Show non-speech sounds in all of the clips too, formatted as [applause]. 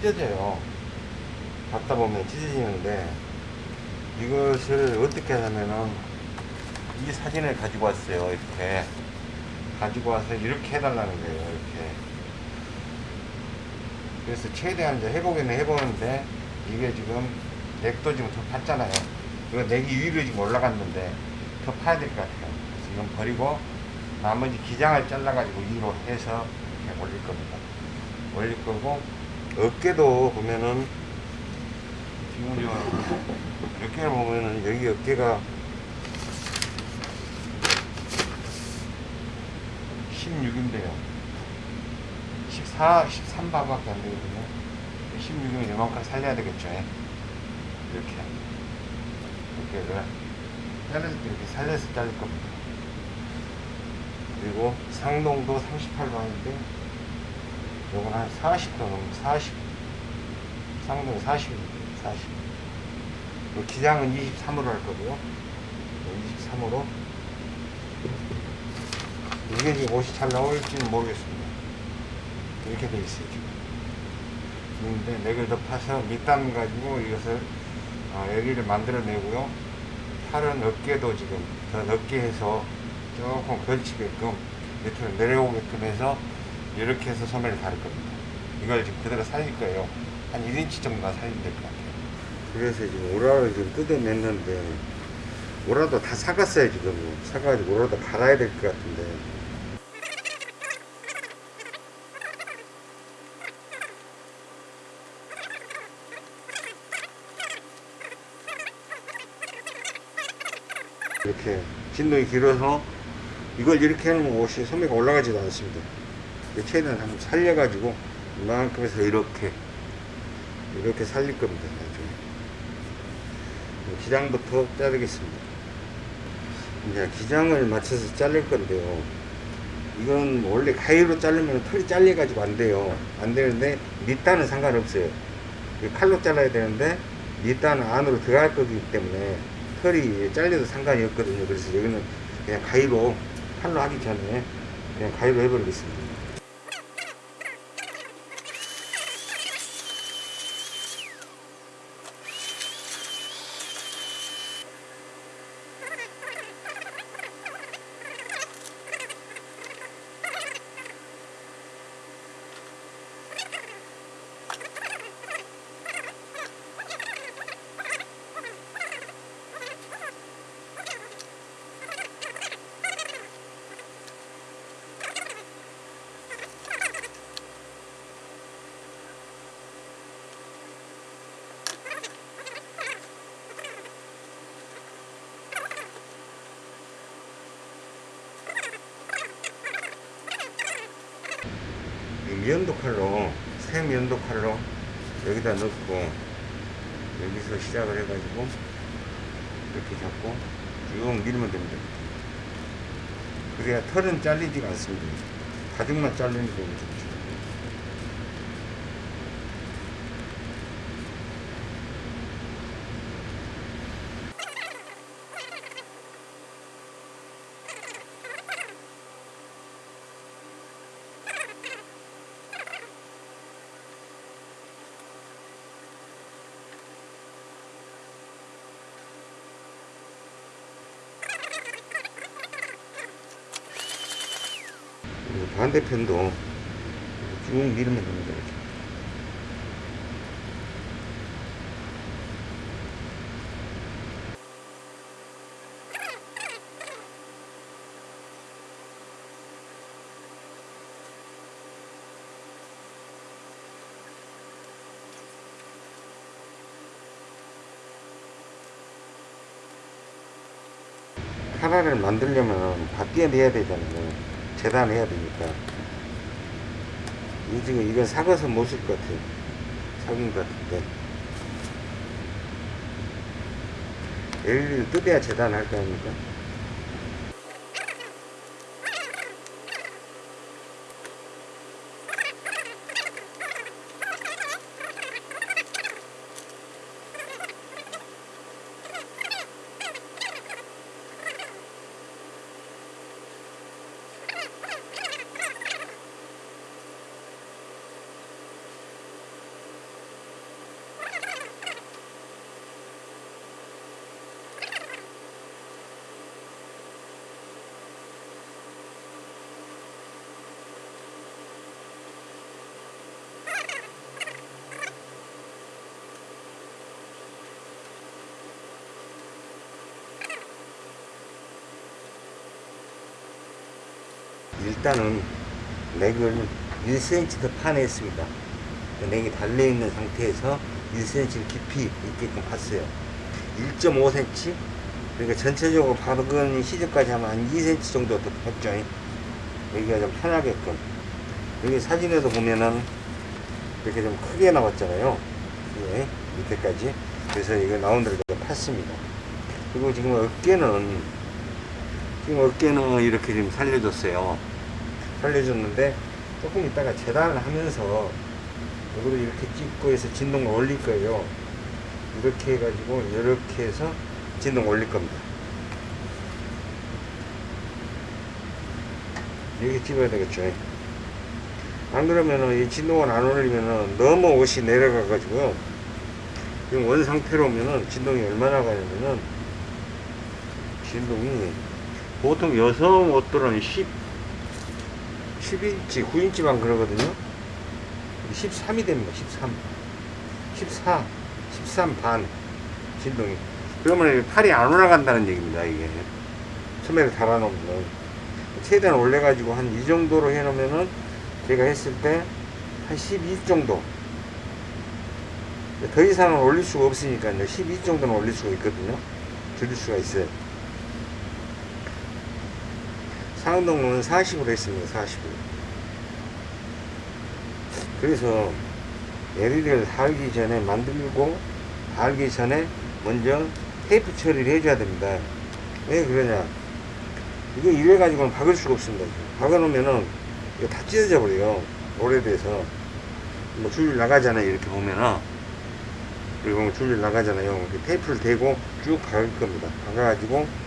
찢어져요. 받다 보면 찢어지는데 이것을 어떻게 하냐면은 이 사진을 가지고 왔어요 이렇게. 가지고 와서 이렇게 해달라는 거예요 이렇게. 그래서 최대한 이제 해보기는 해보는데 이게 지금 넥도 지금 더 팠잖아요. 이거 넥이 위로 지금 올라갔는데 더 파야 될 것 같아요. 그래서 이건 버리고 나머지 기장을 잘라가지고 위로 해서 이렇게 올릴 겁니다. 올릴 거고 어깨도 보면은 어깨를 보면은 여기 어깨가 16인데요. 14, 13바밖에 안 되거든요. 16이면 이만큼 살려야 되겠죠. 예. 이렇게. 어깨를 자를 때 이렇게 살려서 자를 겁니다. 그리고 상동도 38방인데 요건 한 40도 넘 40 상동 40입니다 40요 기장은 23으로 할 거고요. 23으로. 이게 지금 옷이 잘 나올지는 모르겠습니다. 이렇게 돼 있어요 지금. 근데 넥을 더 파서 밑단 가지고 이것을 어, 여기를 만들어내고요. 팔은 어깨도 지금 더 넓게 해서 조금 걸치게끔 밑으로 내려오게끔 해서 이렇게 해서 소매를 다룰 겁니다. 이걸 지금 그대로 살릴 거예요. 한 1인치 정도만 살리면 될 것 같아요. 그래서 지금 오라를 지금 뜯어냈는데 오라도 다 사갔어요 지금. 사가지고 오라도 갈아야 될 것 같은데 이렇게 진동이 길어서 이걸 이렇게 해놓으면 옷이 소매가 올라가지도 않습니다. 이거 최대한 한번 살려가지고 이만큼 해서 이렇게 이렇게 살릴 겁니다. 나중에 기장부터 자르겠습니다. 이제 기장을 맞춰서 자를 건데요. 이건 원래 가위로 자르면 털이 잘려가지고 안 돼요. 안 되는데 밑단은 상관없어요. 이 칼로 잘라야 되는데 밑단은 안으로 들어갈 거기 때문에 털이 잘려도 상관이 없거든요. 그래서 여기는 그냥 가위로 칼로 하기 전에 그냥 가위로 해버리겠습니다. 이 면도 칼로 새 면도 칼로 여기다 넣고 여기서 시작을 해가지고 이렇게 잡고 쭉 밀면 됩니다. 그래야 털은 잘리지가 않습니다. 가죽만 잘리는 좋죠. 그리고 반대편도 쭉 밀면 됩니다. 이렇게. 하나를 만들려면 밭뒤에 내야 되잖아요. 재단해야 되니까. 이 지금 이건 사가서 못 쓸 것 같아요. 사귄 것 같은데. LED를 뜯어야 재단할 거 아닙니까? 일단은 넥을 1cm 더 파냈습니다. 넥이 달려있는 상태에서 1cm 깊이 있게끔 팠어요. 1.5cm? 그러니까 전체적으로 박은 시접까지 하면 한 2cm 정도 더 팠죠. 여기가 좀 편하게끔. 여기 사진에도 보면은 이렇게 좀 크게 나왔잖아요. 예, 밑에까지. 그래서 이거 나온 대로 좀 팠습니다. 그리고 지금 어깨는, 지금 어깨는 이렇게 좀 살려줬어요. 살려줬는데 조금 있다가 재단을 하면서 이거를 이렇게 찍고 해서 진동을 올릴 거예요. 이렇게 해가지고 이렇게 해서 진동 올릴 겁니다. 이렇게 찍어야 되겠죠. 안 그러면은 이 진동을 안 올리면은 너무 옷이 내려가 가지고요. 지금 원 상태로 오면은 진동이 얼마나 가냐면은 진동이 보통 여성 옷들은 10 11인치, 9인치만 그러거든요. 13이 됩니다. 13. 14, 13 반 진동이. 그러면 팔이 안 올라간다는 얘기입니다. 이게 소매를 달아놓으면 최대한 올려가지고 한 이 정도로 해놓으면은 제가 했을 때 한 12 정도. 더 이상은 올릴 수가 없으니까요. 12 정도는 올릴 수가 있거든요. 줄일 수가 있어요. 상동은 40으로 했습니다. 40으로. 그래서 LED를 달기 전에 만들고 달기 전에 먼저 테이프 처리를 해줘야 됩니다. 왜 그러냐? 이거 이래 가지고는 박을 수가 없습니다. 박아 놓으면은 이거 다 찢어져 버려요. 오래돼서 뭐 줄일 나가잖아요. 이렇게 보면은 그리고 줄일 나가잖아요. 테이프를 대고 쭉 박을 겁니다. 박아가지고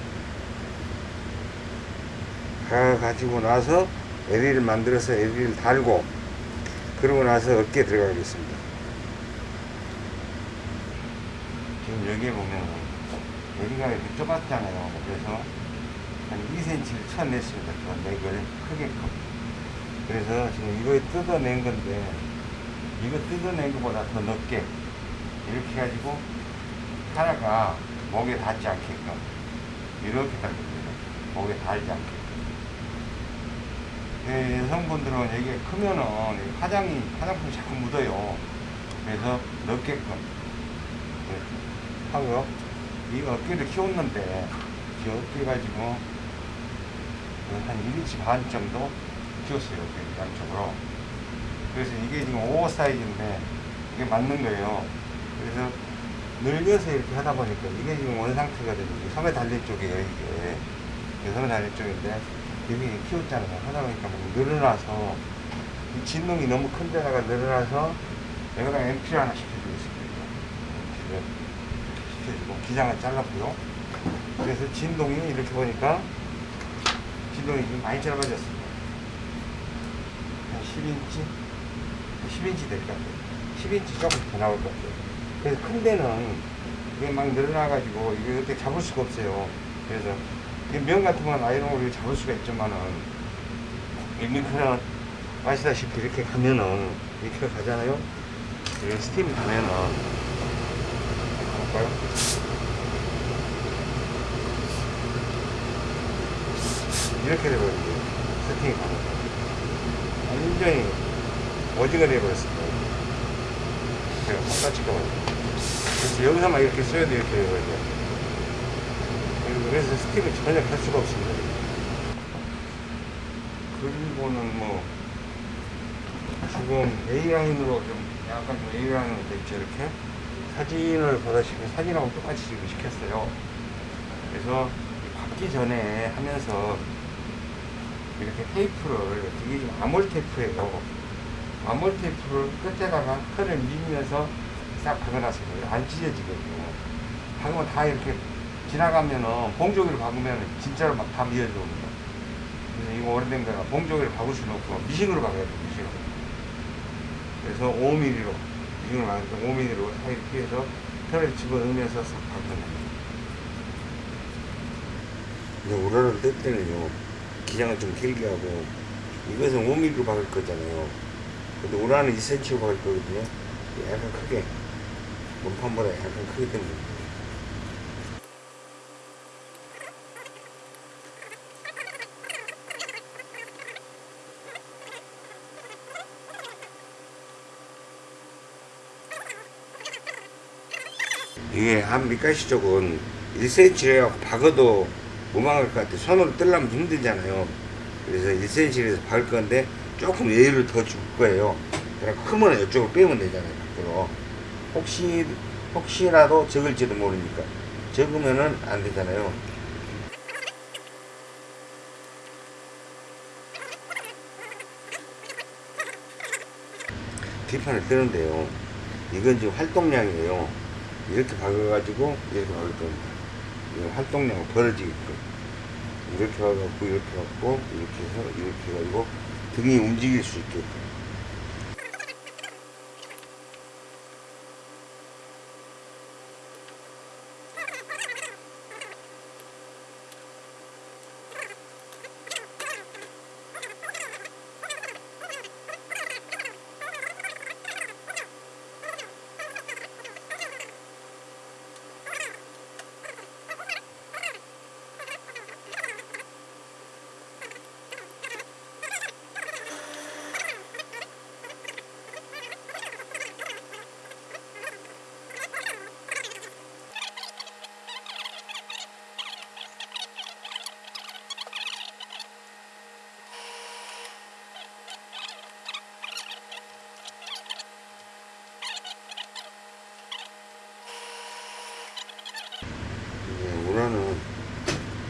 박아가지고 나서 LED를 만들어서 LED를 달고 그러고 나서 어깨에 들어가겠습니다. 지금 여기에 보면 여기가 이렇게 좁았잖아요. 그래서 한 2cm를 쳐냈습니다. 저 넥을 크게끔. 그래서 지금 이거에 뜯어낸 건데 이거 뜯어낸 것보다 더 넓게 이렇게 해가지고 하나가 목에 닿지 않게끔 이렇게 달립니다. 목에 닿지 않게끔. 네, 여성분들은 이게 크면은 이 화장이 화장품이 자꾸 묻어요. 그래서 넓게끔 이렇게 하고요. 이 어깨를 키웠는데 이 어깨 가지고 한 1인치 반 정도 키웠어요. 이렇게 양쪽으로. 그래서 이게 지금 5 사이즈인데 이게 맞는 거예요. 그래서 늘려서 이렇게 하다 보니까 이게 지금 원 상태거든요. 이게 섬에 달린 쪽이에요. 이게 섬에 달린 쪽인데 여기 키웠잖아요. 하다 보니까 뭐 늘어나서 이 진동이 너무 큰 데다가 늘어나서 여기다 앰피를 하나. 앰피를 이렇게 시켜주고 기장을 잘랐고요. 그래서 진동이 이렇게 보니까 진동이 좀 많이 짧아졌습니다. 한 10인치? 10인치 될 것 같아요. 10인치 조금 더 나올 것 같아요. 그래서 큰 데는 이게 막 늘어나가지고 이게 어떻게 잡을 수가 없어요. 그래서 이 면 같은 건 아이롱으로 잡을 수가 있지만은 이 밀크는 아시다시피 이렇게 가면은 이렇게 가잖아요. 이렇게 스팀이 가면은 볼까요? 이렇게 돼버리죠. 세팅이 가면 완전히 오징어 돼버렸습니다. 제가 똑같이 가버리죠. 그래서 여기서만 이렇게 써야 돼 이렇게 돼버리죠. 그래서 스팀을 전혀 갈 수가 없습니다. 그리고는 뭐 지금 A라인으로 좀 약간 좀 A라인으로 됐죠 이렇게 사진을 보다시피 사진하고 똑같이 지금 시켰어요. 그래서 받기 전에 하면서 이렇게 테이프를 이게 좀 아몰 테이프예요. 아몰 테이프를 끝에다가 끈을 밀면서 싹 박아놨습니다. 안 찢어지거든요. 박으면 다 이렇게 지나가면은 봉조기를 박으면 진짜로 막 다 미어져 옵니다. 그래서 이거 오래된 거라 봉조기를 박을 수는 없고 미싱으로 박아야 돼요. 미싱으로. 그래서 5mm로 미싱으로 박으니까 5mm로 이렇게 해서 털을 집어넣으면서 싹 박아냅니다. 이제 우라를 뜰 때는요 기장을 좀 길게 하고 이것은 5mm로 박을 거잖아요. 근데 우라는 2cm로 박을 거거든요. 약간 크게 몸판보다 약간 크기 때문에. 이게 한 밑가시 쪽은 1cm를 해갖고 박아도 못 막을 것 같아. 손으로 뜰려면 힘들잖아요. 그래서 1cm에서 박을 건데 조금 여유를 더 줄 거예요. 그냥 크면 이쪽으로 빼면 되잖아요. 밖으로. 혹시, 혹시라도 적을지도 모르니까. 적으면은 안 되잖아요. 뒷판을 뜨는데요. 이건 지금 활동량이에요. 이렇게 박아가지고 이렇게 박을 겁니다. 활동량을 벌어지게끔. 이렇게 박아갖고 이렇게 박고 이렇게 해서 이렇게 해가지고 등이 움직일 수 있게끔. 이제 우라는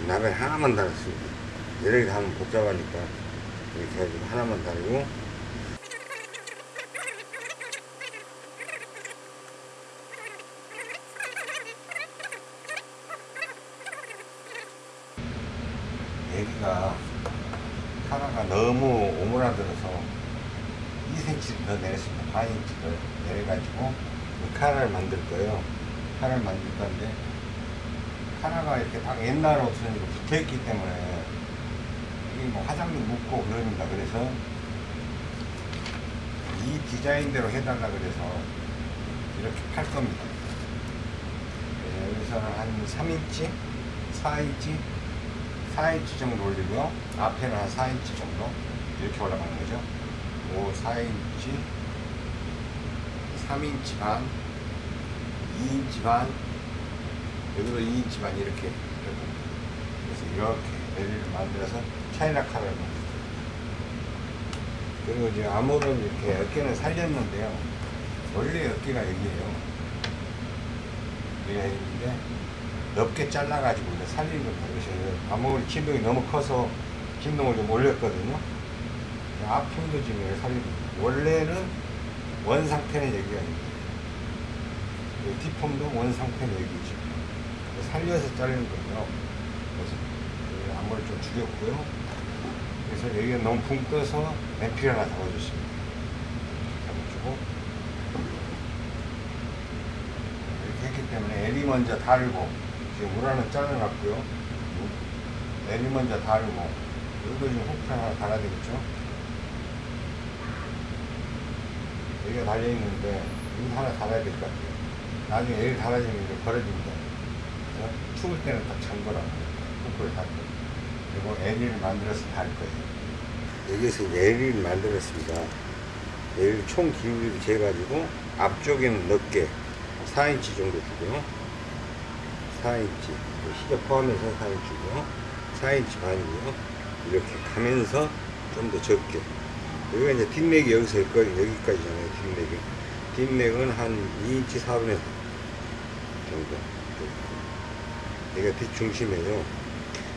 라벨 하나만 달았습니다. 여러 개 하면 복잡하니까 이렇게 해가지고 하나만 달고 여기가 하나가 너무 오므라들어서 2cm 더 내렸습니다. 반 인치 더 내려가지고 이 카라를 만들 거예요. 카라를 만들 건데 카라가 이렇게 딱 옛날 옷은 이렇게 붙어 있기 때문에 이게 뭐 화장도 묻고 그럽니다. 그래서 이 디자인대로 해달라 그래서 이렇게 팔 겁니다. 그래서 여기서는 한 3인치, 4인치, 4인치 정도 올리고요. 앞에는 한 4인치 정도 이렇게 올라가는 거죠. 오 4인치, 3인치 반, 2인치 반, 여기도 2인치 반 이렇게. 그래서 이렇게 에리를 만들어서 차이나 칼을 만들어요. 그리고 이제 암호는 이렇게 어깨는 살렸는데요. 원래 어깨가 여기에요. 여기가 있는데 넓게 잘라가지고 살린 겁니다. 그래서 armhole을 진동이 너무 커서 진동을 좀 올렸거든요. 앞편도 지금 여기 살리고. 원래는 원 상태는 여기가 있는데 이 뒷폼도 원 상태는 여기지. 살려서 자르는 거예요. 그래서 여기 앞머리 좀 줄였고요. 그래서 여기가 너무 붕 떠서 램피를 하나 잡아줬습니다. 잡아주고 이렇게 했기 때문에 에리 먼저 달고 지금 물 하나 잘라놨고요. 에리 먼저 달고 여기도 좀 호크 하나 달아야 되겠죠. 여기가 달려있는데 여기 하나 달아야 될 것 같아요. 나중에 에리 달아지면 이제 버려집니다. 그래서 추울 때는 딱 잠궈라. 호크를 달고 그리고 에리를 만들어서 달 거예요. 여기서 이제 에리를 만들었습니다. 에리 총 길이를 재가지고 앞쪽에는 넓게 4인치 정도 주고요. 4인치 시접 포함해서 4인치고요. 4인치 반이고요. 이렇게 가면서 좀 더 적게. 여기가 이제 뒷맥이 여기서 여기까지, 여기까지잖아요. 뒷맥이. 뒷맥은 한 2인치 4분의 4 정도. 여기가 뒷중심이에요.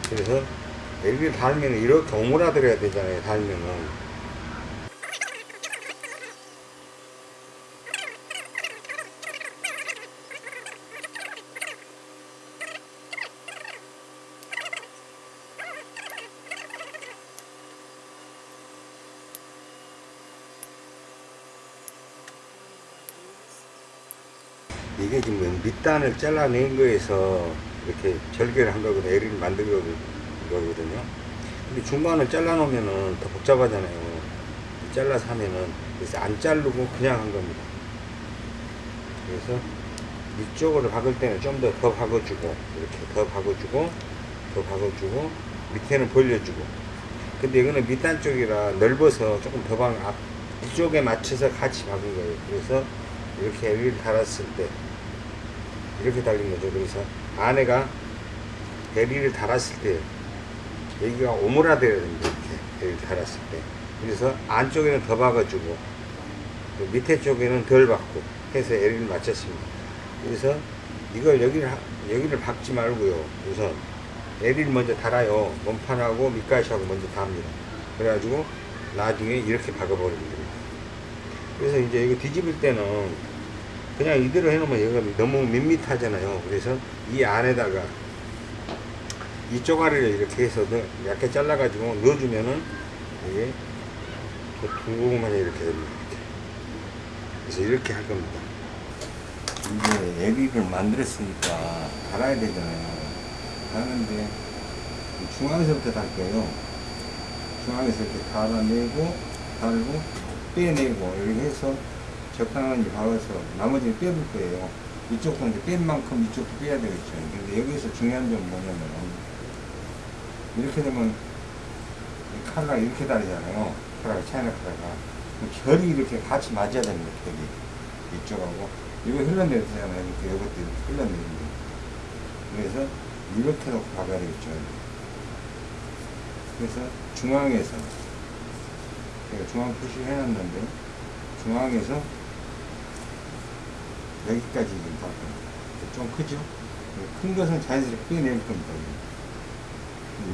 그래서 여기를 달면 이렇게 오므라들어야 되잖아요. 달면은. 이게 지금 밑단을 잘라낸 거에서 이렇게 절개를 한 거거든요. L을 만든 거거든요. 근데 중간을 잘라놓으면은 더 복잡하잖아요. 잘라서 하면은. 그래서 안 자르고 그냥 한 겁니다. 그래서 이쪽으로 박을 때는 좀 더 더 박아주고, 이렇게 더 박아주고, 더 박아주고, 밑에는 벌려주고. 근데 이거는 밑단 쪽이라 넓어서 조금 더 박, 앞, 이쪽에 맞춰서 같이 박은 거예요. 그래서 이렇게 L을 달았을 때 이렇게 달린 거죠. 그래서 안에가 베리를 달았을 때 여기가 오므라들어야 됩니다. 이렇게 베리를 달았을 때. 그래서 안쪽에는 더 박아주고 그 밑에 쪽에는 덜 박고 해서 에리를 맞췄습니다. 그래서 이걸 여기를 하- 여기를 박지 말고요. 우선 에리를 먼저 달아요. 몸판하고 밑가시하고 먼저 답니다. 그래가지고 나중에 이렇게 박아버리면 됩니다. 그래서 이제 이거 뒤집을 때는 그냥 이대로 해놓으면 얘가 너무 밋밋하잖아요. 그래서 이 안에다가 이 쪼가리를 이렇게 해서 넣- 얇게 잘라 가지고 넣어주면은 이게 또 둥글만 이렇게 됩니다. 그래서 이렇게 할 겁니다. 이제 애비를 만들었으니까 달아야 되잖아요. 하는데 중앙에서부터 달 거예요. 중앙에서 이렇게 달아내고 달고 빼내고 이렇게 해서 적당히 박아서 나머지는 빼볼 거예요. 이쪽도 이제 뺀 만큼 이쪽도 빼야 되겠죠. 근데 여기서 중요한 점은 뭐냐면 이렇게 되면 이 칼라 이렇게 다르잖아요. 칼라가 차이나 칼라가 그 결이 이렇게 같이 맞아야 됩니다. 결이 이쪽하고 이거 흘러내리잖아요. 이렇게 이것도 이렇게 흘러내립니다. 그래서 이렇게 놓고 박아야 되겠죠. 그래서 중앙에서 제가 중앙 표시를 해놨는데 중앙에서 여기까지 지금 박습니다. 좀 크죠? 큰 것은 자연스럽게 빼낼 겁니다.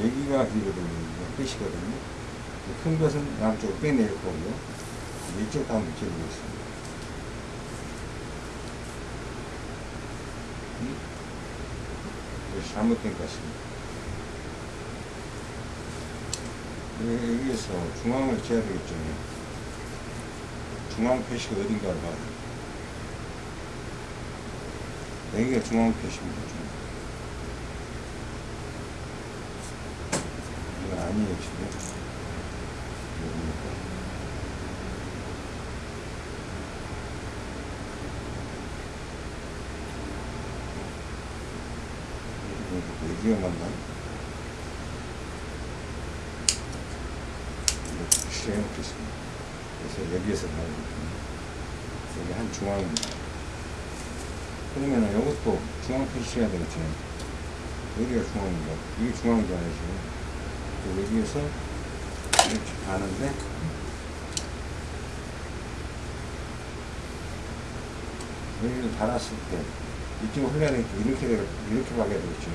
여기가. 여기가 끝이거든요. 큰 것은 양쪽으로 빼낼 거고요. 이쪽도 한번 붙여보겠습니다. 음? 이거 잘못된 것 같습니다. 여기- 여기에서 중앙을 재야 되겠죠. 중앙 표시가 어딘가를 봐야 돼요. 여기가 중앙 표시입니다. 이거 아니에요, 지금. 여기가 맞나? 이렇게 표시를 해놓겠습니다. 그래서 여기에서 나오거든요. 여기 한 중앙입니다. 그러면은 이것도 중앙 표시해야 되겠죠. 여기가 중앙인가? 이게 중앙이잖아요, 지금. 그래서 여기에서 이렇게 가는데, 여기를 달았을 때, 이쪽으로 흘러야 되니까 이렇게, 돼- 이렇게 박아야 되겠죠.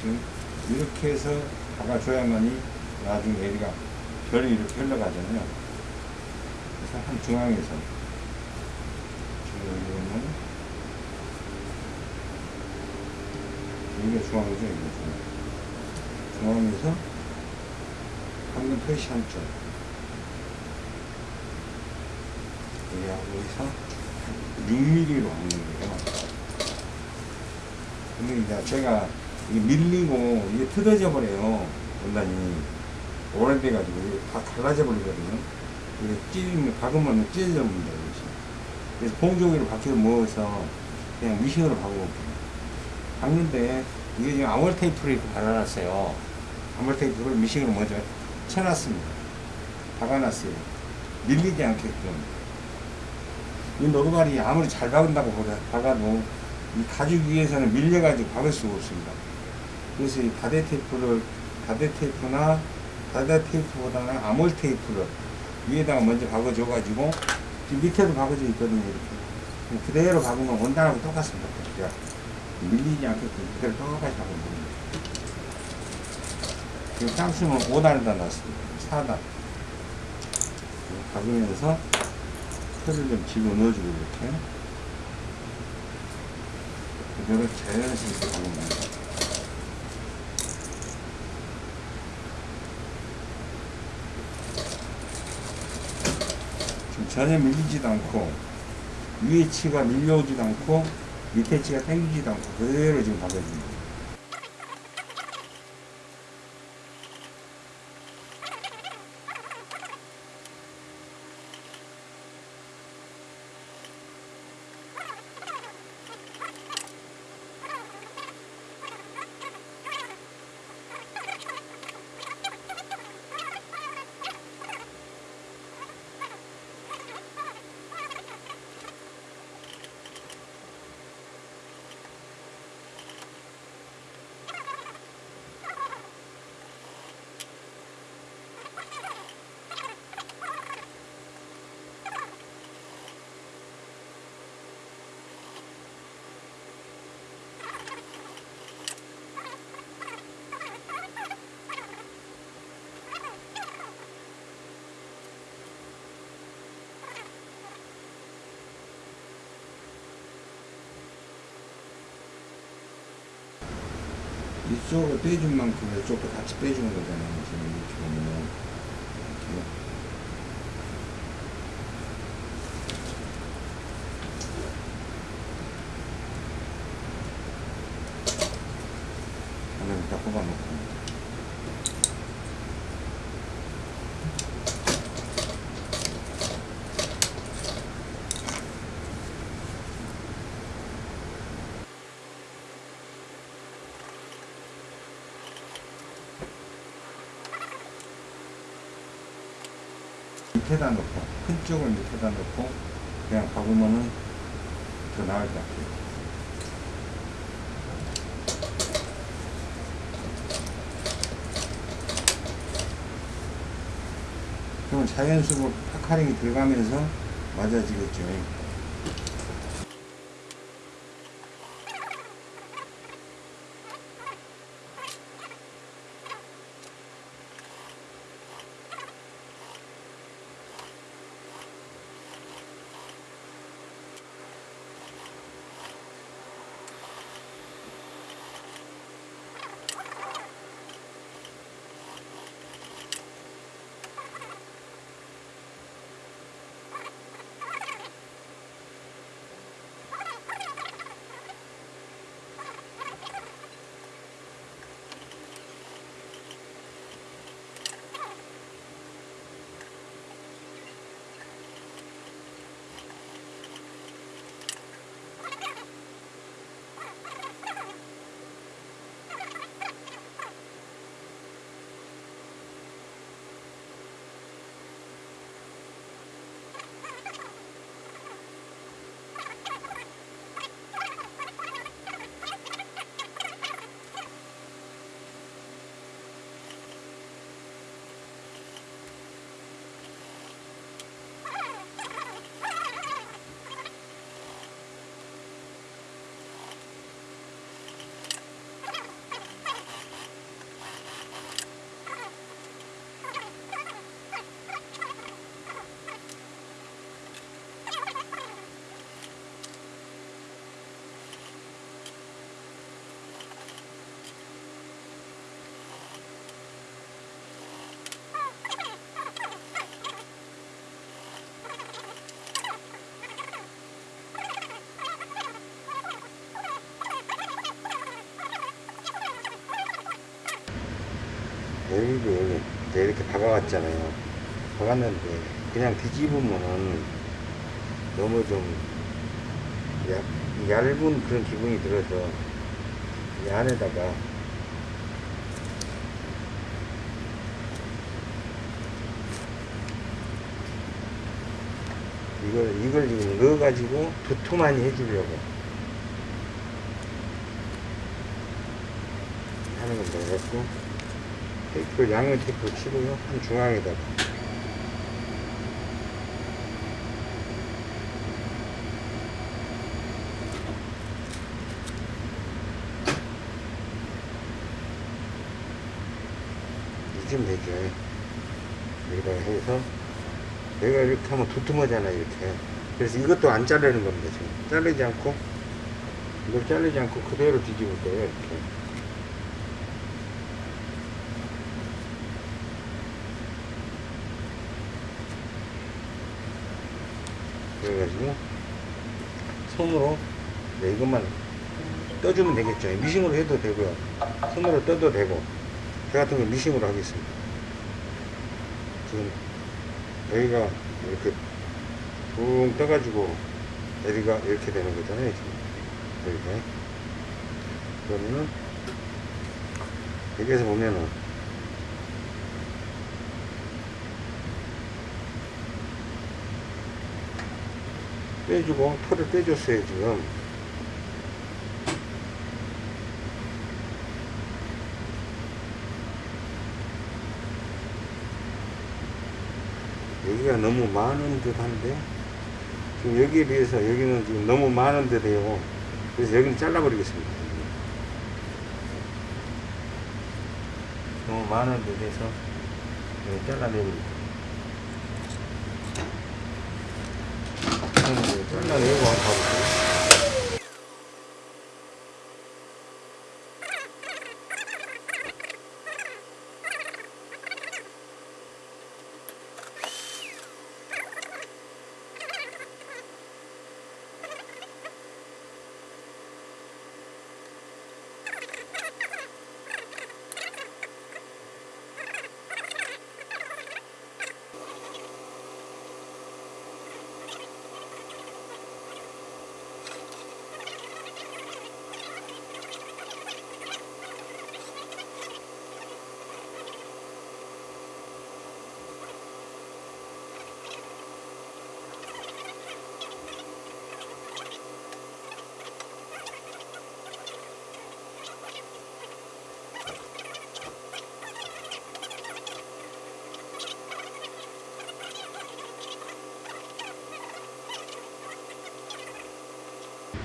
지금 이렇게 해서 박아줘야만이 나중에 얘가 별이 이렇게 흘러가잖아요. 그래서 한 중앙에서 지금 가 중앙이죠, 여기가 중앙. 중앙에서 방금 표시 한쪽 여기서 6mm로 하는 거예요. 근데 이제 제가 이게 밀리고 이게 뜯어져 버려요. 원단이 오래돼가지고 이게 다 갈라져 버리거든요. 이게 찢으면 박으면 찢어져 버린다. 그래서 봉종이로 박혀서 모아서 그냥 미싱으로 박아볼게요. 박는데 이게 지금 아몰 테이프를 이렇게 발라놨어요. 아몰 테이프를 미싱으로 먼저 쳐놨습니다. 박아놨어요. 밀리지 않게끔. 이 노루발이 아무리 잘 박은다고 박아도 이 가죽 위에서는 밀려가지고 박을 수가 없습니다. 그래서 이 다대 테이프를 다대 테이프나 다대 테이프보다는 아몰 테이프를 위에다가 먼저 박아줘가지고 밑에도 박아져 있거든요. 이렇게 그대로 박으면 원단하고 똑같습니다. 밀리지 않게끔 그대로 똑같이 박으면 됩니다. 지금 쌍수는 5단에다 놨습니다. 4단 박으면서 틀을 좀 집어넣어주고 이렇게 그대로 자연스럽게 박으면 됩니다. 지금 전혀 밀리지도 않고 위에 치가 밀려오지도 않고 밑에 치가 당기지도 않고 그대로 지금 박아줍니다. 이쪽으로 빼준 만큼 이쪽도 같이 빼주는 거잖아요. 지금 이렇게 보면. 이렇게. 하나를 다 뽑아놓고. 밑에다 놓고 큰 쪽을 밑에다 놓고 그냥 박으면은 더 나을 것 같아요. 그러면 자연수로 파카링이 들어가면서 맞아지겠죠. 이제 이렇게 박아왔잖아요. 박았는데 그냥 뒤집으면은 너무 좀 얇, 얇은 그런 기분이 들어서 이 안에다가 이걸 이걸 지금 넣어가지고 두툼하니 해주려고 하는 건데 그래갖고 테이프를 양면 테이프를 치고요. 한 중앙에다가 이쯤 되죠. 여기다가 해서 내가 이렇게 하면 두툼하잖아 이렇게. 그래서 이것도 안 자르는 겁니다 지금. 자르지 않고 이걸 자르지 않고 그대로 뒤집을 거예요 이렇게 그래가지고 손으로 네, 이것만 떠주면 되겠죠. 미싱으로 해도 되고요. 손으로 떠도 되고 저 같은 건 미싱으로 하겠습니다. 지금 여기가 이렇게 붕 떠가지고 여기가 이렇게 되는 거잖아요 지금. 여기가 그러면은 여기에서 보면은 빼주고 털을 빼줬어요 지금. 여기가 너무 많은 듯 한데 지금 여기에 비해서 여기는 지금 너무 많은 듯해요. 그래서 여기는 잘라버리겠습니다. 너무 많은 듯해서 여기 잘라내버리고 잘 라내고 한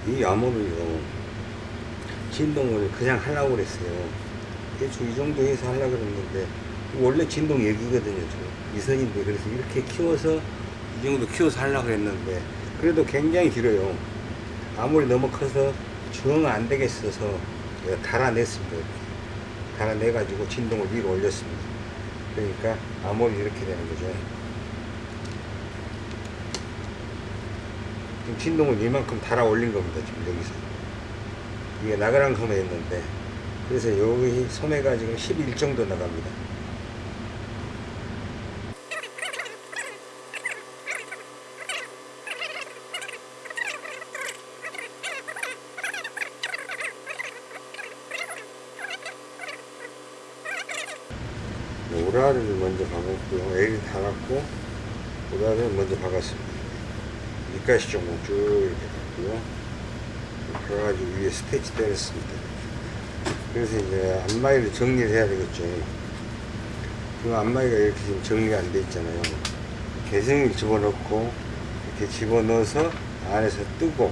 이 암호를요 진동을 그냥 하려고 그랬어요. 대충 이 정도 해서 하려고 그랬는데 원래 진동 얘기거든요 저 이선인데 그래서 이렇게 키워서 이 정도 키워서 하려고 했는데 그래도 굉장히 길어요. 아무리 너무 커서 정안 되겠어서 달아냈습니다. 달아내 가지고 진동을 위로 올렸습니다. 그러니까 암홀이 이렇게 되는 거죠 지금 진동을 이만큼 달아 올린 겁니다 지금 여기서. 이게 나가랑 소매였는데. 그래서 여기 소매가 지금 11 정도 나갑니다 오라를 먼저 박았고요 L이 달았고 오라를 먼저 박았습니다 밑 가시 정도 쭉 이렇게 박고요. 그래가지고 위에 스테치 때렸습니다. 그래서 이제 앞마이를 정리를 해야 되겠죠. 그 앞마이가 이렇게 지금 정리가 안 돼 있잖아요. 개성을 집어넣고 이렇게 집어넣어서 안에서 뜨고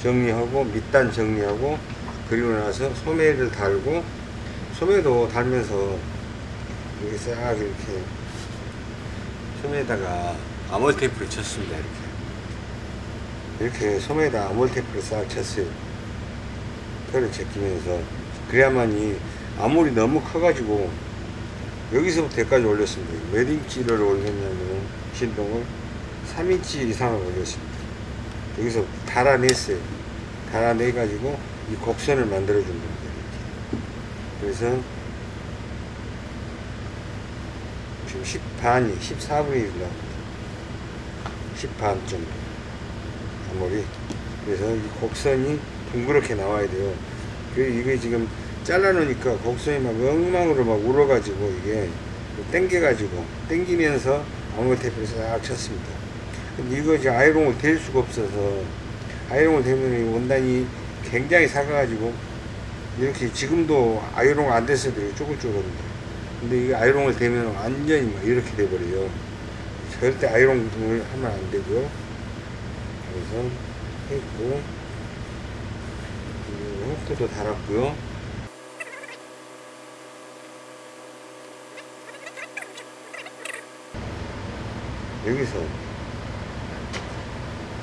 정리하고 밑단 정리하고 그리고 나서 소매를 달고 소매도 달면서 이렇게 싹 이렇게 소매에다가 아몰 테이프를 쳤습니다 이렇게 이렇게 소매에다 아몰 테이프를 싹 쳤어요. 털을 제끼면서. 그래야만 이 아몰이 너무 커가지고 여기서부터 여기까지 올렸습니다. 몇 인치를 올렸냐면 진동을 3인치 이상을 올렸습니다. 여기서 달아냈어요. 달아내 가지고 이 곡선을 만들어 준 겁니다. 그래서 지금 10반이 14분의 1 나옵니다. 10반 정도 아무리 그래서 이 곡선이 둥그렇게 나와야 돼요. 그 이게 지금 잘라 놓으니까 곡선이 막 엉망으로 막 울어 가지고 이게 땡겨 가지고 땡기면서 아무 테이프를 싹 쳤습니다. 근데 이거 이제 아이롱을 댈 수가 없어서 아이롱을 대면 이 원단이 굉장히 작아 가지고 이렇게 지금도 아이롱 안 됐어도 이렇게 쪼글쪼글합니다. 근데 이게 아이롱을 대면 완전히 막 이렇게 돼버려요. 절대 아이롱을 하면 안 되고요 그래서 했고. 그리고 후크도 달았고요. 여기서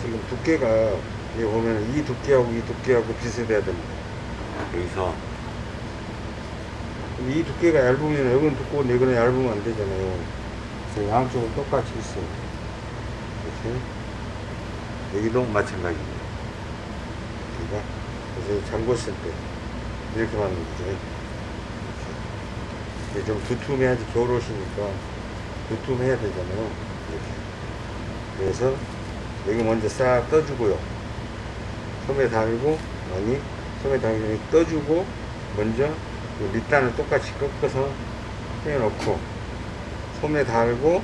지금 두께가 여기 보면 이 두께하고 이 두께하고 비슷해야 됩니다. 여기서. 이 두께가 얇으면 여기는 두꺼운데 이거는 얇으면 안 되잖아요. 그래서 양쪽은 똑같이 있어요. 이렇게 여기도 마찬가지입니다. 그러니까 그래서 잠궜을 때 이렇게 맞는 거죠. 이렇게. 좀 두툼해야지 겨울 옷이니까 두툼해야 되잖아요. 이렇게. 그래서 여기 먼저 싹 떠주고요. 소매 달고 아니 소매 달고 떠주고 먼저 이 밑단을 똑같이 꺾어서 빼놓고 소매 달고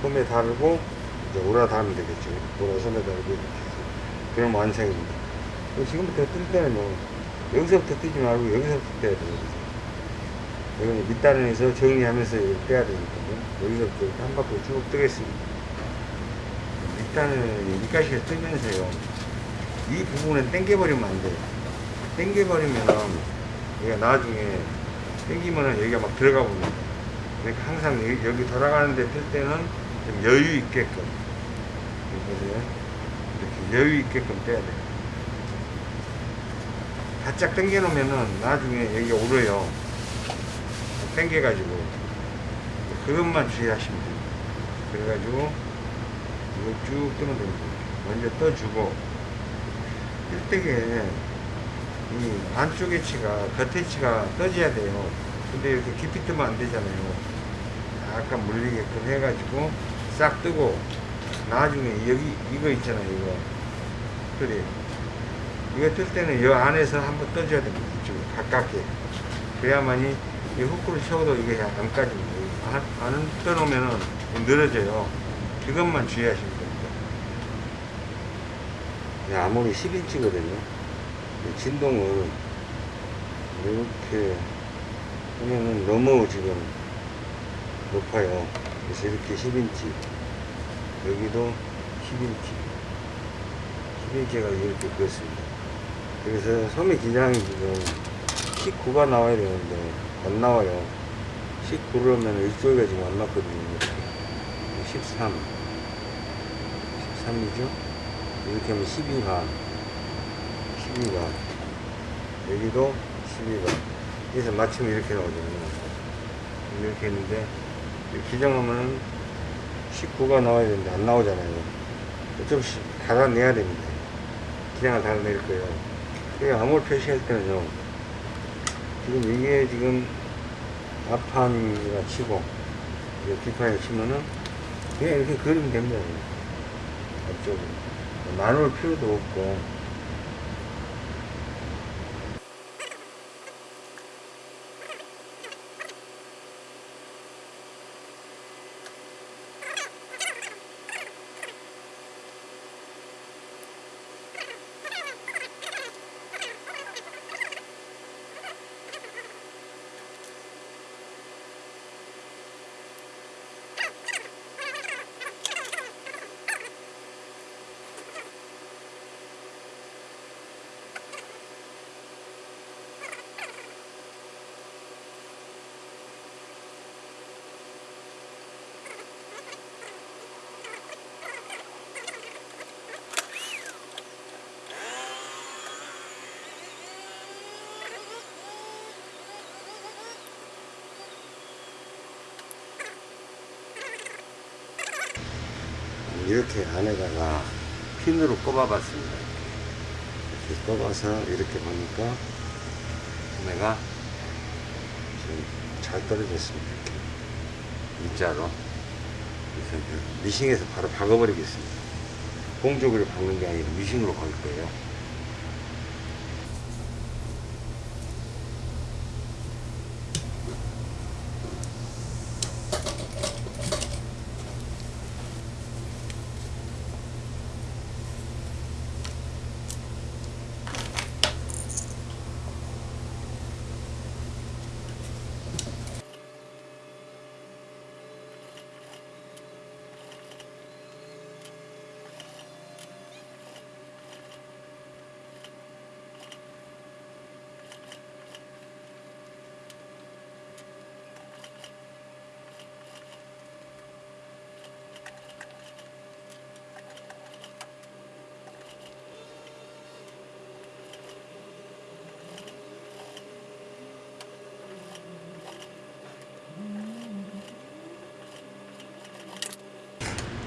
소매 달고 이제 오라 달면 되겠죠. 오라 소매 달고 이렇게 해서. 그럼 완성입니다. 지금부터 뜰 때는 뭐 여기서부터 뜨지 말고 여기서부터 떼야 여기는 밑단을 해서 정리하면서 빼야 되니까요. 여기서부터 이렇게 한 바퀴 쭉 뜨겠습니다. 밑단을 밑가시가 뜨면서요. 이 부분은 당겨버리면 안 돼요. 당겨버리면 얘가 나중에 당기면은 여기가 막 들어가 봅니다. 그러니까 항상 여기, 여기 돌아가는데 뜰 때는 좀 여유 있게끔 이렇게 이렇게 여유 있게끔 떼야 돼요. 바짝 당겨 놓으면은 나중에 여기가 오르요. 당겨 가지고 그것만 주의하시면 됩니다 그래가지고 이거 쭉 뜨면 됩니다 먼저 떠주고 일대게 이 안쪽 에치가 겉 에치가 떠져야 돼요. 근데 이렇게 깊이 뜨면 안 되잖아요. 약간 물리게끔 해가지고 싹 뜨고 나중에 여기 이거 있잖아요 이거. 그래. 이거 뜰 때는 이 안에서 한번 떠줘야 됩니다 이쪽에 가깝게. 그래야만이 이 후크를 채워도 이게 안 까집니다. 안, 안 떠놓으면은 늘어져요. 그것만 주의하시면 됩니다. 네, 아무리 10인치거든요. 진동을 이렇게 하면은 너무 지금 높아요. 그래서 이렇게 10인치 여기도 10인치 이렇게가 이렇게 그렇습니다. 그래서 소매 기장이 지금 19가 나와야 되는데 안 나와요. 19를 면 이쪽에 지금 안 맞거든요. 이렇게. 13. 13이죠? 이렇게 하면 12가. 12가. 여기도 12가. 그래서 맞추면 이렇게 나오잖아요. 이렇게 했는데, 이 기장하면은 19가 나와야 되는데 안 나오잖아요. 좀씩 달아내야 됩니다. 기장을 달아낼 거예요. 그 암홀 표시할 때는요, 지금 이게 지금 앞판이라 치고, 이제 뒷판에 치면은, 그냥 이렇게 그리면 됩니다. 앞쪽으로. 나눌 필요도 없고, 이렇게 안에다가 핀으로 꼽아봤습니다. 이렇게 꼽아서 이렇게 보니까 소매가 지금 잘 떨어졌습니다. 이렇게 일자로. 이제 미싱에서 바로 박아버리겠습니다. 공적으로 박는 게 아니라 미싱으로 걸 거예요.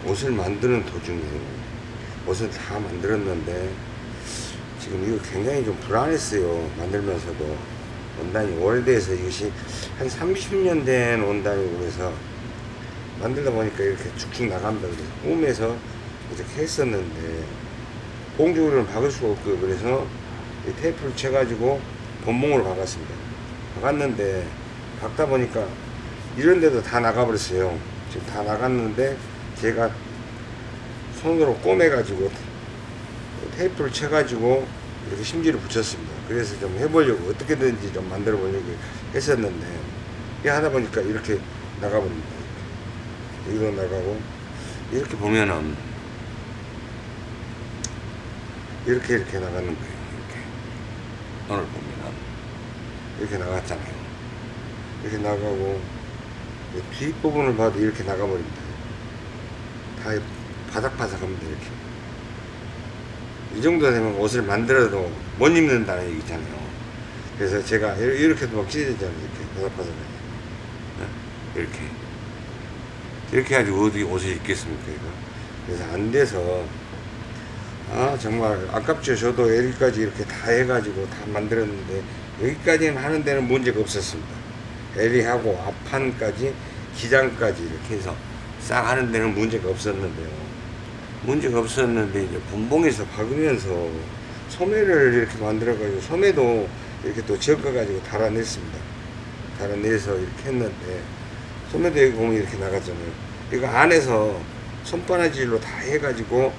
옷을 만드는 도중에 옷을 다 만들었는데 지금 이거 굉장히 좀 불안했어요 만들면서도. 원단이 오래돼서 이것이 한 30년 된 원단이고 그래서 만들다 보니까 이렇게 쭉쭉 나간다. 그래서 꿈에서 이렇게 했었는데 공중으로는 박을 수가 없고 그래서 이 테이프를 쳐가지고 본봉으로 박았습니다. 박았는데 박다 보니까 이런 데도 다 나가버렸어요. 지금 다 나갔는데 제가 손으로 꼬매가지고 테이프를 쳐가지고 이렇게 심지를 붙였습니다. 그래서 좀 해보려고 어떻게든지 좀 만들어 보려고 했었는데 이게 하다 보니까 이렇게 나가버립니다. 여기도 나가고 이렇게 보면은 이렇게 이렇게 나가는 거예요. 이렇게 오늘 보면은 이렇게 나갔잖아요. 이렇게 나가고 이 뒷부분을 봐도 이렇게 나가버립니다. 다 바삭바삭합니다 이렇게. 이 정도 되면 옷을 만들어도 못 입는다는 얘기잖아요. 그래서 제가 이렇- 이렇게도 막 찢어지잖아요 이렇게. 바삭바삭하게. 네? 이렇게. 이렇게 해가지고 어디 옷을 입겠습니까 이거? 그래서 안 돼서 아 정말 아깝죠. 저도 여기까지 이렇게 다 해가지고 다 만들었는데 여기까지는 하는 데는 문제가 없었습니다. 에리하고 앞판까지 기장까지 이렇게 해서 싹 하는 데는 문제가 없었는데요. 문제가 없었는데 이제 분봉에서 박으면서 소매를 이렇게 만들어가지고 소매도 이렇게 또 적어가지고 달아냈습니다. 달아내서 이렇게 했는데 소매도 여기 보면 이렇게 나갔잖아요. 이거 안에서 손바느질로 다 해가지고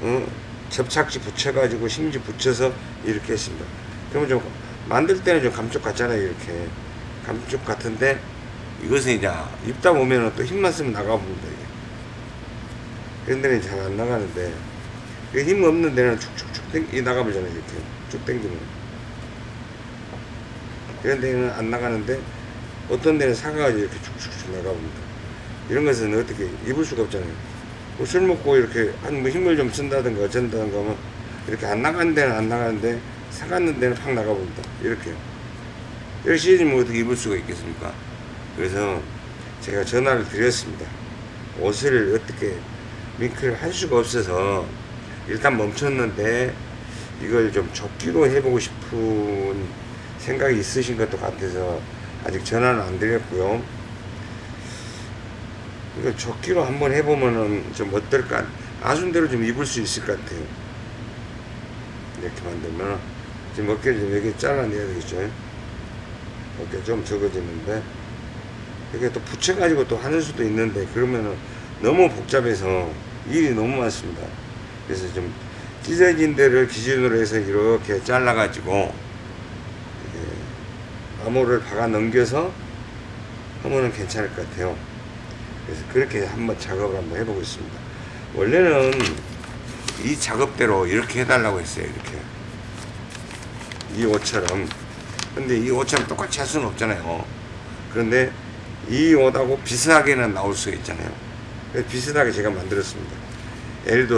어, 접착지 붙여가지고 심지 붙여서 이렇게 했습니다. 그러면 좀 만들 때는 좀 감쪽 같잖아요. 이렇게 감쪽 같은데 이것은 이제 입다 보면은 또 힘만 쓰면 나가봅니다 이게 그런 데는 잘 안 나가는데 그힘 없는 데는 축축축 땡, 이 나가보잖아요. 이렇게 쭉 당기면. 그런 데는 안 나가는데 어떤 데는 사가가지고 이렇게 축축축 나가봅니다. 이런 것은 어떻게 입을 수가 없잖아요. 뭐 술 먹고 이렇게 한 뭐 힘을 좀 쓴다든가 어쩐다든가 하면 이렇게 안 나가는 데는 안 나가는데 사갔는 데는 확 나가봅니다. 이렇게요. 이렇게 찢어지면 어떻게 입을 수가 있겠습니까? 그래서 제가 전화를 드렸습니다. 옷을 어떻게 링크를 할 수가 없어서 일단 멈췄는데 이걸 좀 접기로 해보고 싶은 생각이 있으신 것도 같아서 아직 전화는 안 드렸고요. 이거 접기로 한번 해보면은 좀 어떨까? 아순대로 좀 입을 수 있을 것 같아요. 이렇게 만들면 지금 어깨를 좀 여기 잘라내야 되겠죠. 어깨 좀 적어지는데 이게 또 붙여가지고 또 하는 수도 있는데 그러면은 너무 복잡해서 일이 너무 많습니다. 그래서 좀 찢어진 데를 기준으로 해서 이렇게 잘라가지고 이렇게 암호를 박아 넘겨서 하면은 괜찮을 것 같아요. 그래서 그렇게 한번 작업을 한번 해보고 있습니다. 원래는 이 작업대로 이렇게 해달라고 했어요. 이렇게 이 옷처럼. 근데 이 옷처럼 똑같이 할 수는 없잖아요. 그런데 이 옷하고 비슷하게는 나올 수가 있잖아요. 비슷하게 제가 만들었습니다.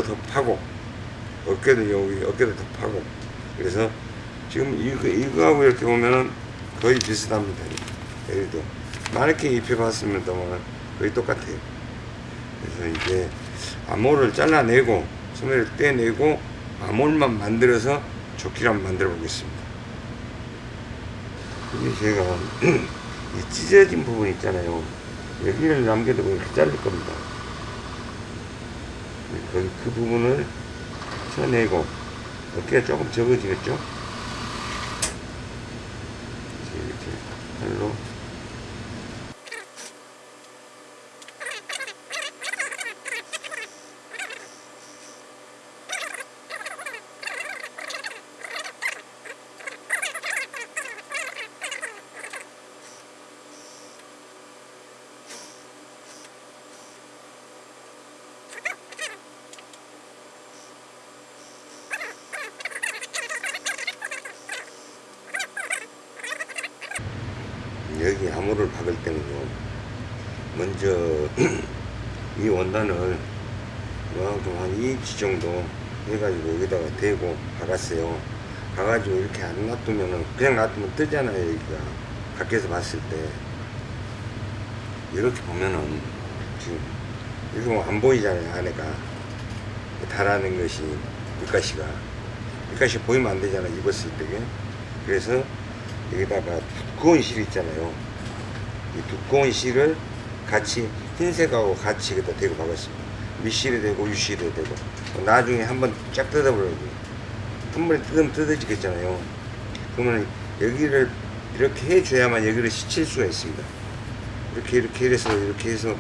더 파고 어깨도 여기 어깨도 더 파고 그래서 지금 이거 이거하고 이렇게 보면은 거의 비슷합니다. L도 마네킹 입혀봤습니다만 거의 똑같아요. 그래서 이제 암홀을 잘라내고 소매를 떼내고 암홀만 만들어서 조끼를 한번 만들어 보겠습니다. 이게 제가 이 찢어진 부분 있잖아요. 여기를 남겨두고 이렇게 자를 겁니다. 그, 그 부분을 쳐내고 어깨가 조금 적어지겠죠? 이렇게 팔로 암호를 박을 때는요 먼저 [clears throat] 이 원단을 이만큼 한 2인치 정도 해가지고 여기다가 대고 박았어요. 박아가지고 이렇게 안 놔두면은 그냥 놔두면 뜨잖아요 여기가. 밖에서 봤을 때. 이렇게 보면은 지금 이거 뭐안 보이잖아요 안에가. 달아낸 것이 밑가시가. 밑가시 보이면 안 되잖아 입었을 때 그래서 여기다가 두꺼운 실 있잖아요. 이 두꺼운 실을 같이 흰색하고 같이 여기다 대고 박았습니다. 밑실에 대고 유실에 대고 나중에 한번 쫙 뜯어버려요. 한 번에 뜯으면 뜯어지겠잖아요. 그러면 여기를 이렇게 해줘야만 여기를 시칠 수가 있습니다. 이렇게 이렇게 해서 이렇게 해서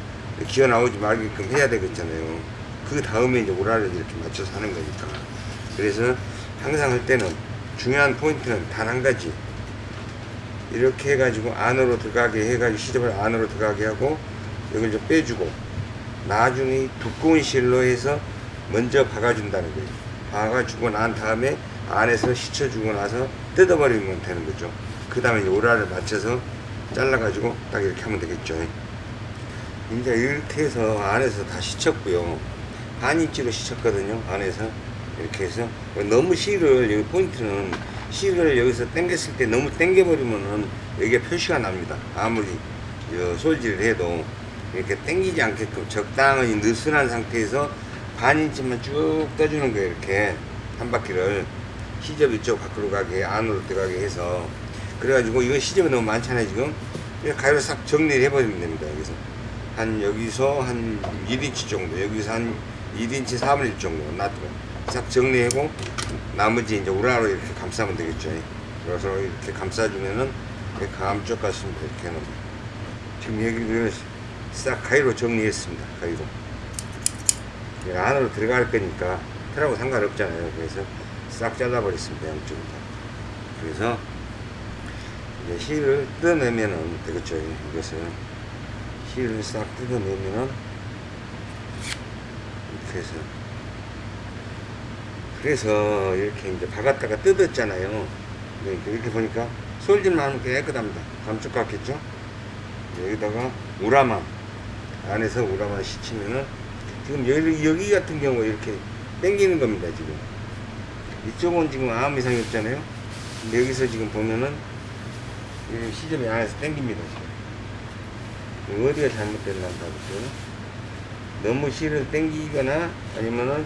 기어 나오지 말게끔 해야 되겠잖아요. 그 다음에 이제 오라를 이렇게 맞춰서 하는 거니까. 그래서 항상 할 때는 중요한 포인트는 단 한 가지. 이렇게 해가지고 안으로 들어가게 해가지고 시접을 안으로 들어가게 하고 여기를 좀 빼주고 나중에 두꺼운 실로 해서 먼저 박아준다는 거예요. 박아주고 난 다음에 안에서 씻어주고 나서 뜯어버리면 되는 거죠. 그 다음에 오라를 맞춰서 잘라가지고 딱 이렇게 하면 되겠죠. 이제 이렇게 해서 안에서 다 씻었고요. 반 인치로 씻었거든요. 안에서 이렇게 해서 너무 실을 여기 포인트는 실을 여기서 당겼을 때 너무 당겨버리면은 여기에 표시가 납니다. 아무리 어, 솔질을 해도 이렇게 당기지 않게끔 적당히 느슨한 상태에서 반 인치만 쭉 떠주는 거예요. 이렇게. 한 바퀴를. 시접 이쪽 밖으로 가게 안으로 들어가게 해서. 그래가지고 이거 시접이 너무 많잖아요 지금. 가위로 싹 정리를 해버리면 됩니다 여기서. 한 여기서 한 1인치 정도 여기서 한 1인치 4분의 1 정도 놔두고 싹 정리하고 나머지 이제 우라로 이렇게 감싸면 되겠죠. 그래서 이렇게 감싸주면은 감쪽 같습니다 이렇게 해놓으면 지금 여기를 싹 가위로 정리했습니다. 가위로. 이게 안으로 들어갈 거니까 틀하고 상관없잖아요. 그래서 싹 잘라버렸습니다 양쪽을 다. 그래서 이제 실을 뜯어내면은 되겠죠. 이것을 실을 싹 뜯어내면은 이렇게 해서 그래서 이렇게 이제 박았다가 뜯었잖아요. 그러니까 이렇게 보니까 하면 깨끗합니다. 감쪽 같겠죠? 여기다가 우라만 안에서 우라만 시치면은 지금 여기, 여기 같은 경우 이렇게 당기는 겁니다 지금 이쪽은 지금 아무 이상이 없잖아요 근데 여기서 지금 보면은 이 시접이 안에서 당깁니다 지금 어디가 잘못됐나 보죠 너무 실을 당기거나 아니면은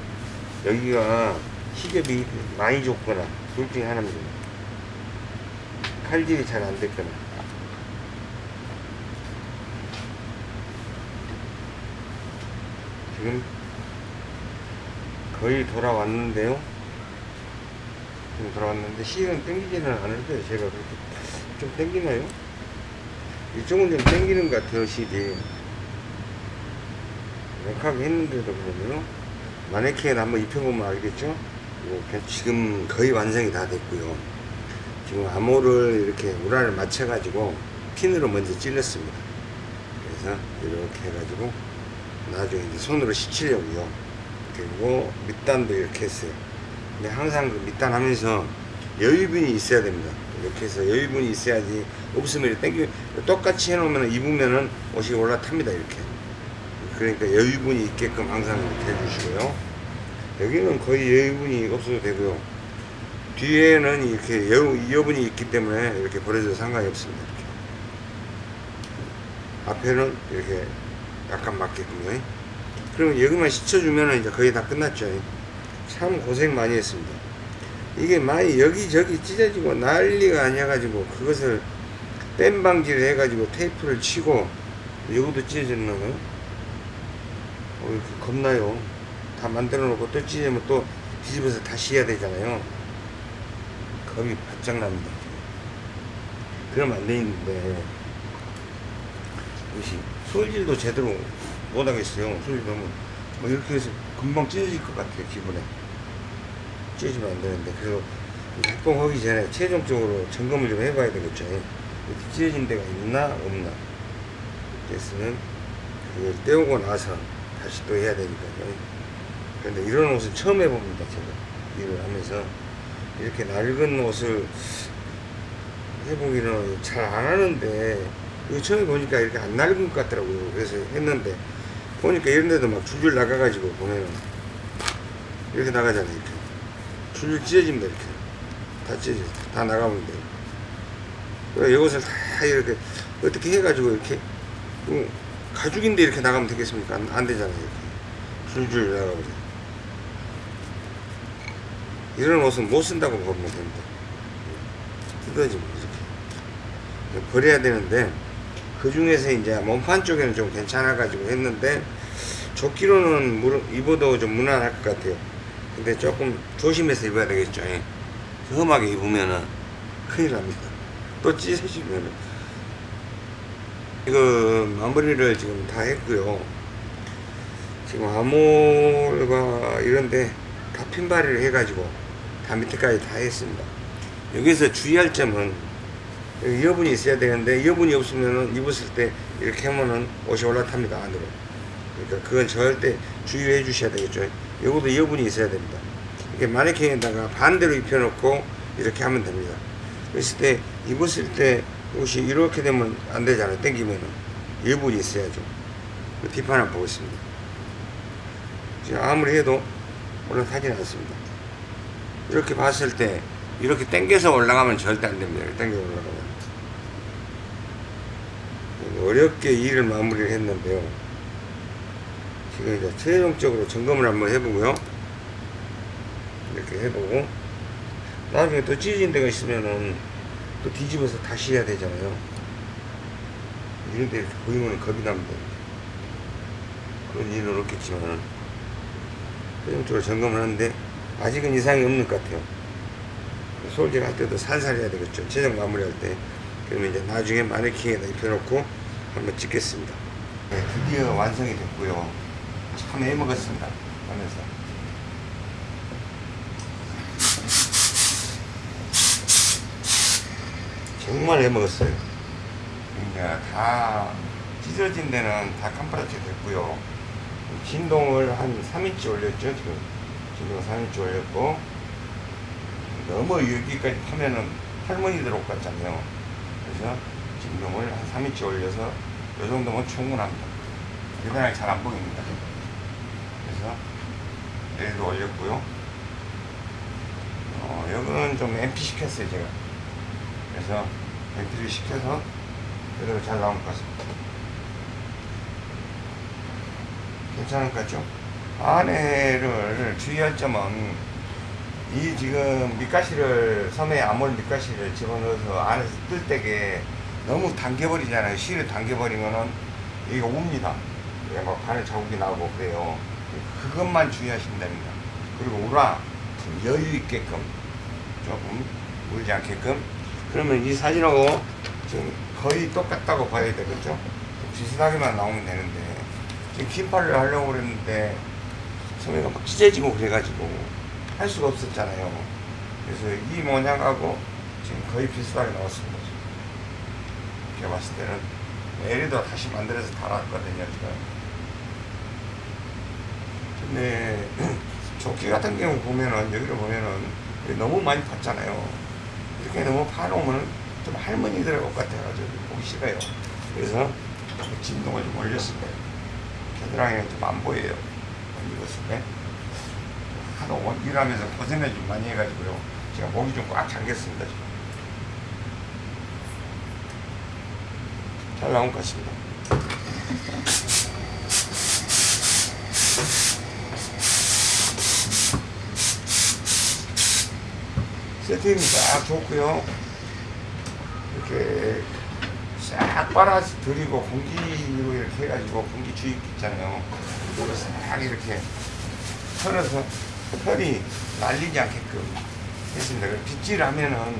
여기가 시접이 많이 좁거나 둘 중에 하나입니다 칼질이 잘 안 됐거나 지금 거의 돌아왔는데요. 지금 돌아왔는데 실은 땡기지는 않을 거예요. 제가 그렇게 좀 땡기나요? 이쪽은 좀 땡기는 것 같아요. 실이 역하게 했는데도 그러면요. 마네킹에 한번 입혀보면 알겠죠? 이렇게 지금 거의 완성이 다 됐고요. 지금 암호를 이렇게 우라를 맞춰 가지고 핀으로 먼저 찔렀습니다. 그래서 이렇게 해가지고 나중에 이제 손으로 씻히려고요. 그리고 밑단도 이렇게 했어요. 근데 항상 그 밑단 하면서 여유분이 있어야 됩니다. 이렇게 해서 여유분이 있어야지 없으면 땡기 똑같이 해놓으면 입으면은 옷이 올라탑니다. 이렇게. 그러니까 여유분이 있게끔 항상 이렇게 해주시고요. 여기는 거의 여유분이 없어도 되고요. 뒤에는 이렇게 여, 여분이 있기 때문에 이렇게 버려도 상관이 없습니다. 이렇게. 앞에는 이렇게 약간 맞게끔요. 그러면 여기만 씻어주면 이제 거의 다 끝났죠. 참 고생 많이 했습니다. 이게 많이 여기저기 찢어지고 난리가 아니어가지고 그것을 뺀 방지를 해가지고 테이프를 치고 여기도 찢어졌나 봐요. 어, 겁나요. 다 만들어 놓고 또 찢으면 또 뒤집어서 다시 해야 되잖아요. 겁이 바짝 납니다. 그러면 안 되는데 이것이 솔질도 제대로 못 하겠어요. 솔질 너무 뭐 이렇게 해서 금방 찢어질 것 같아요. 기분에 찢어지면 안 되는데 그래서 작동하기 전에 최종적으로 점검을 좀 해봐야 되겠죠. 이렇게 찢어진 데가 있나 없나 그래서는 그걸 떼우고 나서 다시 또 해야 되니까요. 그런데 이런 옷은 처음 해봅니다. 제가 일을 하면서 이렇게 낡은 옷을 해보기는 잘 안 하는데 이거 처음에 보니까 이렇게 안 낡은 것 같더라고요. 그래서 했는데 보니까 이런 데도 막 줄줄 나가가지고 보면은 이렇게 나가잖아요. 이렇게 줄줄 찢어집니다. 이렇게 다 찢어져. 다 나가면 돼요. 그래 이것을 다 이렇게 어떻게 해가지고 이렇게 뭐 가죽인데 이렇게 나가면 되겠습니까? 안, 안 되잖아요. 이렇게 줄줄 나가버려. 이런 옷은 못 쓴다고 보면 됩니다. 뜯어지면 이렇게 버려야 되는데 그 중에서 이제 몸판 쪽에는 좀 괜찮아가지고 했는데 조끼로는 무- 입어도 좀 무난할 것 같아요. 근데 조금 조심해서 입어야 되겠죠. 예. 험하게 입으면은 큰일 납니다. 또 찢어지면은 이거 마무리를 지금 다 했고요. 지금 암홀과 이런데 다 핀바리를 해가지고 다 밑에까지 다 했습니다. 여기서 주의할 점은 여분이 있어야 되는데 여분이 없으면 입었을 때 이렇게 하면은 옷이 올라탑니다 안으로. 그러니까 그건 절대 주의해 주셔야 되겠죠. 여기도 여분이 있어야 됩니다. 이렇게 마네킹에다가 반대로 입혀놓고 이렇게 하면 됩니다. 그랬을 때 입었을 때 옷이 이렇게 되면 안 되잖아요. 당기면은 여분이 있어야죠. 그 뒷판 한번 보겠습니다. 지금 아무리 해도 올라타진 않습니다. 이렇게 봤을 때 이렇게 당겨서 올라가면 절대 안 됩니다. 이렇게 당겨 올라가면. 어렵게 일을 마무리를 했는데요. 지금 이제 최종적으로 점검을 한번 해보고요. 이렇게 해보고 나중에 또 찢어진 데가 있으면은 또 뒤집어서 다시 해야 되잖아요. 이런 데 이렇게 보이면 겁이 납니다. 그런 일은 없겠지만 최종적으로 점검을 하는데 아직은 이상이 없는 것 같아요. 솔질 할 때도 살살 해야 되겠죠. 최종 마무리 할 때. 그러면 이제 나중에 마네킹에다 입혀놓고 한번 찍겠습니다. 네, 드디어 완성이 됐고요. 참 애먹었습니다. 하면서. 정말 애먹었어요. 이제 다 찢어진 데는 다 캄프라치 됐고요. 진동을 한 3인치 올렸죠, 지금. 3인치 올렸고 너무 여기까지 파면은 할머니들 옷 같잖아요. 그래서 진동을 한 3인치 올려서 이 정도면 충분합니다. 대단하게 잘 안 보입니다. 그래서 얘도 올렸고요. 어, 여기는 좀 MP 시켰어요, 제가. 그래서 MP를 시켜서 그대로 잘 나온 것 같습니다. 괜찮을 것 같죠? 안에를 주의할 점은 이 지금 밑가시를 섬에 아몰 밑가시를 집어넣어서 안에서 뜰 때게 너무 당겨버리잖아요. 실을 당겨버리면은 이게 옵니다. 이게 막 바늘 자국이 나고 그래요. 그것만 주의하시면 됩니다. 그리고 좀 여유 있게끔 조금 울지 않게끔 그러면 이 사진하고 지금 거의 똑같다고 봐야 되겠죠? 좀 비슷하게만 나오면 되는데 지금 긴팔을 하려고 그랬는데 소매가 막 찢어지고 그래가지고 할 수가 없었잖아요. 그래서 이 모양하고 지금 거의 비슷하게 나왔습니다. 제가 봤을 때는 에리도 다시 만들어서 달았거든요. 제가. 근데 [clears throat] 조끼 같은 경우 보면은 여기를 보면은 너무 많이 팠잖아요. 이렇게 너무 파놓으면 좀 할머니들 옷 같아가지고 보기 싫어요. 그래서 진동을 좀 올렸습니다. 겨드랑이가 좀 안 보여요. 입었을 때. 하도 원- 일하면서 고생을 좀 많이 해가지고요. 제가 목이 좀 꽉 잠겼습니다. 잘 나온 것 같습니다. 세팅이 딱 좋고요. 이렇게 싹 빨아서 드리고 공기로 이렇게 해가지고 공기 주입 있잖아요. 싹 이렇게 털어서 털이 날리지 않게끔 했습니다. 빗질을 하면은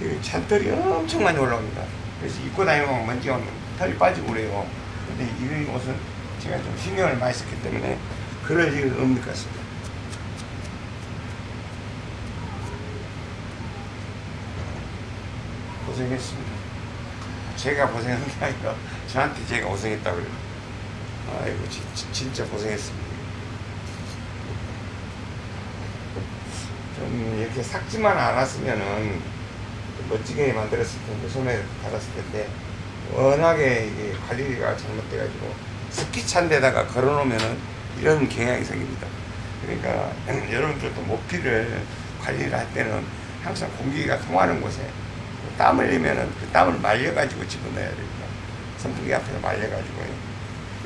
이 찬털이 엄청 많이 올라옵니다. 그래서 입고 다니면 먼지가 털이 빠지고 그래요. 근데 이 옷은 제가 좀 신경을 많이 썼기 때문에 그럴 일은 없는 것 같습니다. 고생했습니다. 제가 고생한 게 아니라 저한테 제가 고생했다고 그래요. 아이고 진, 진- 진짜 고생했습니다. 좀 이렇게 삭지만 않았으면은 멋지게 만들었을 텐데 손에 달았을 텐데 워낙에 이게 관리가 잘못돼가지고 습기 찬 데다가 걸어놓으면은 이런 경향이 생깁니다. 그러니까 [clears throat] 여러분들도 모피를 관리를 할 때는 항상 공기가 통하는 곳에 땀을 흘리면은 그 땀을 말려가지고 집어넣어야 됩니다. 선풍기 앞에서 말려가지고요.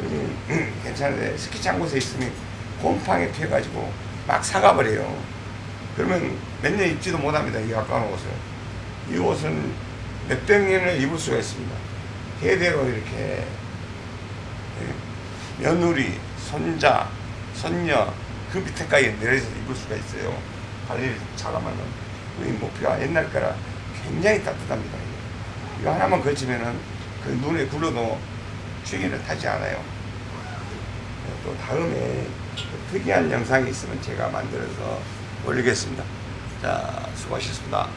그러면 [clears throat] 괜찮은데 스키 찬 곳에 있으면 곰팡이 피어가지고 막 사가버려요. 그러면 몇 년 입지도 못합니다. 이 아까운 옷을. 이 옷은 몇백 년을 입을 수가 있습니다. 대대로 이렇게 예, 며느리, 손자, 손녀 그 밑에까지 내려서 입을 수가 있어요. 관리를 잘하면은 이 목표가 옛날 거라 굉장히 따뜻합니다. 이거 하나만 걸치면은 그 눈에 굴러도 추위를 타지 않아요. 또 다음에 또 특이한 영상이 있으면 제가 만들어서 올리겠습니다. 자, 수고하셨습니다.